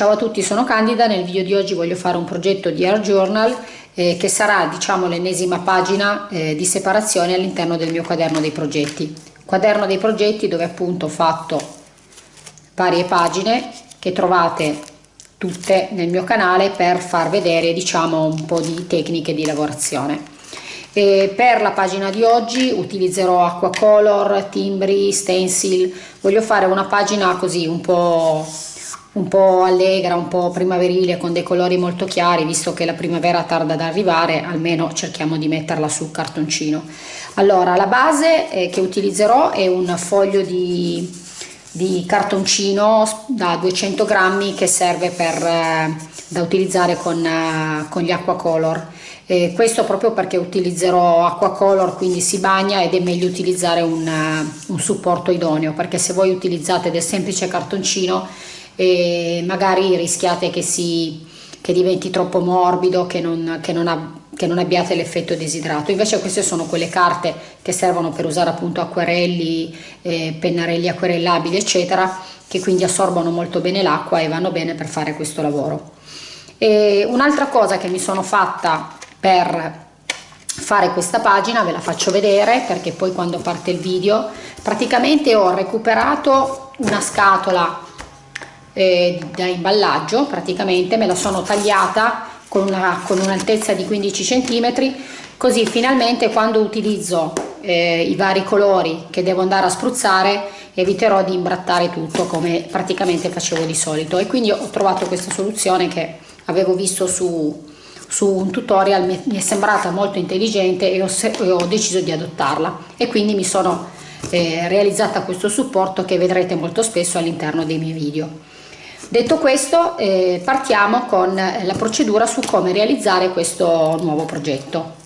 Ciao a tutti, sono Candida, nel video di oggi voglio fare un progetto di Air Journal eh, che sarà diciamo l'ennesima pagina eh, di separazione all'interno del mio quaderno dei progetti. Quaderno dei progetti dove appunto ho fatto varie pagine che trovate tutte nel mio canale per far vedere diciamo un po' di tecniche di lavorazione. E per la pagina di oggi utilizzerò acqua color, timbri, stencil, voglio fare una pagina così un po' un po' allegra, un po' primaverile con dei colori molto chiari visto che la primavera tarda ad arrivare almeno cerchiamo di metterla sul cartoncino. Allora la base eh, che utilizzerò è un foglio di, di cartoncino da 200 grammi che serve per, eh, da utilizzare con, eh, con gli acqua color eh, questo proprio perché utilizzerò acqua color quindi si bagna ed è meglio utilizzare un, uh, un supporto idoneo perché se voi utilizzate del semplice cartoncino e magari rischiate che, si, che diventi troppo morbido, che non, che non, ha, che non abbiate l'effetto desiderato. Invece queste sono quelle carte che servono per usare appunto acquerelli, eh, pennarelli acquerellabili eccetera, che quindi assorbono molto bene l'acqua e vanno bene per fare questo lavoro. Un'altra cosa che mi sono fatta per fare questa pagina ve la faccio vedere perché poi quando parte il video praticamente ho recuperato una scatola eh, da imballaggio praticamente me la sono tagliata con un'altezza un di 15 cm così finalmente quando utilizzo eh, i vari colori che devo andare a spruzzare eviterò di imbrattare tutto come praticamente facevo di solito. E quindi ho trovato questa soluzione che avevo visto su, su un tutorial mi, mi è sembrata molto intelligente e ho, e ho, deciso di adottarla. E quindi mi sono eh, realizzata questo supporto che vedrete molto spesso all'interno dei miei video Detto questo eh, partiamo con la procedura su come realizzare questo nuovo progetto.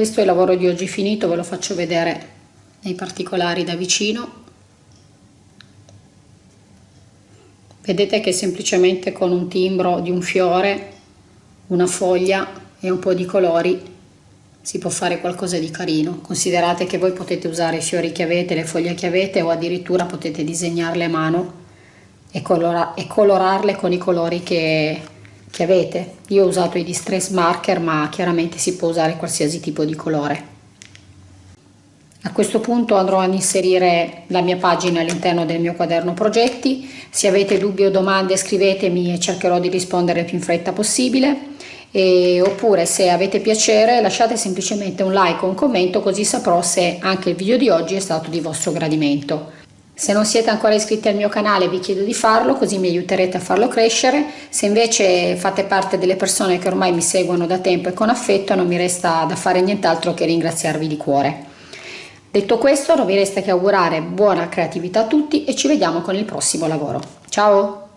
Questo è il lavoro di oggi finito ve lo faccio vedere nei particolari da vicino. Vedete che semplicemente con un timbro di un fiore una foglia e un po' di colori si può fare qualcosa di carino. Considerate che voi potete usare i fiori che avete le foglie che avete o addirittura potete disegnarle a mano e, colora e colorarle con i colori che, che avete? Io ho usato i distress marker ma chiaramente si può usare qualsiasi tipo di colore. A questo punto andrò ad inserire la mia pagina all'interno del mio quaderno progetti. Se avete dubbi o domande scrivetemi e cercherò di rispondere il più in fretta possibile. E, oppure se avete piacere lasciate semplicemente un like o un commento così saprò se anche il video di oggi è stato di vostro gradimento. Se non siete ancora iscritti al mio canale vi chiedo di farlo così mi aiuterete a farlo crescere, se invece fate parte delle persone che ormai mi seguono da tempo e con affetto non mi resta da fare nient'altro che ringraziarvi di cuore. Detto questo non vi resta che augurare buona creatività a tutti e ci vediamo con il prossimo lavoro. Ciao!